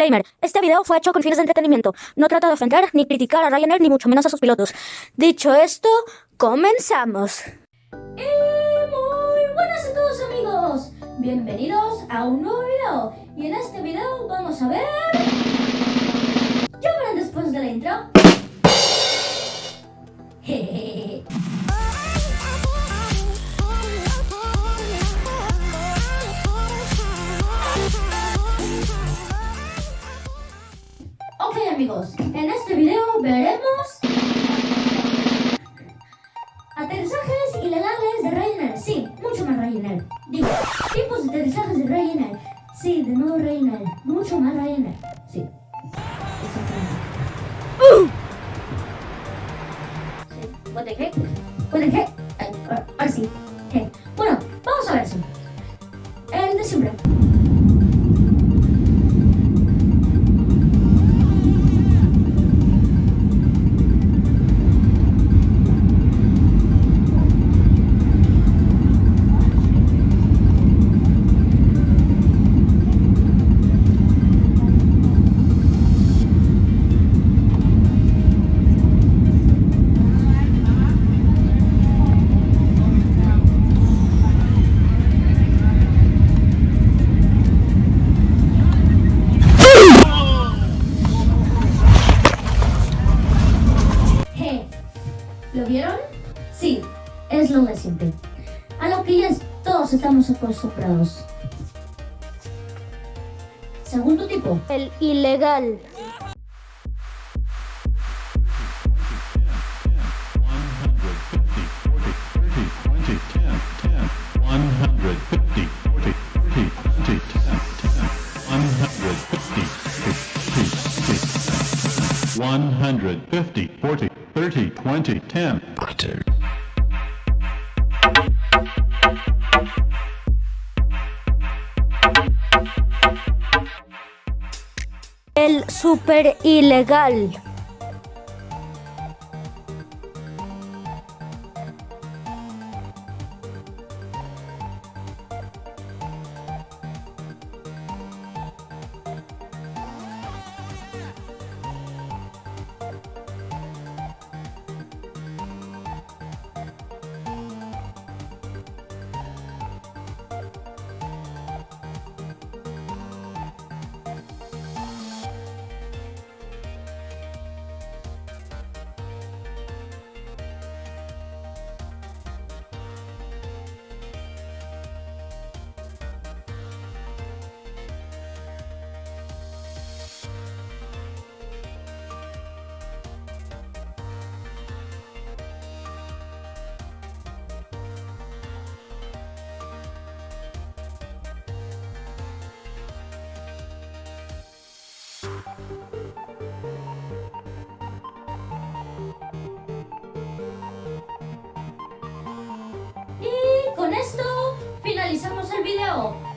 Disclaimer, este video fue hecho con fines de entretenimiento. No trata de ofender ni criticar a Ryanair ni mucho menos a sus pilotos. Dicho esto, comenzamos. Y muy buenas a todos amigos. Bienvenidos a un nuevo video. Y en este video vamos a ver... amigos, en este video veremos aterrizajes ilegales de Ryanair. Sí, mucho más Ryanair. Digo, tipos de aterrizajes de Ryanair. Sí, de nuevo Ryanair. Mucho más Ryanair. Sí. Exactamente. Sí, what the heck? Ahora sí. ¿Lo vieron? Sí, es lo de siempre. A lo que ya es- todos estamos acostumbrados. Segundo tipo. El ilegal. One hundred fifty, forty, 30, 20, 10. Butter. El super ilegal.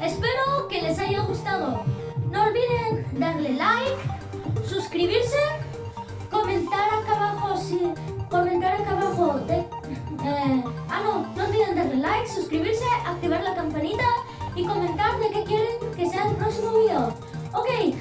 Espero que les haya gustado. No olviden darle like, suscribirse, comentar acá abajo si comentar acá abajo eh, ah no, no olviden darle like, suscribirse, activar la campanita y comentar de qué quieren que sea el próximo video. Ok,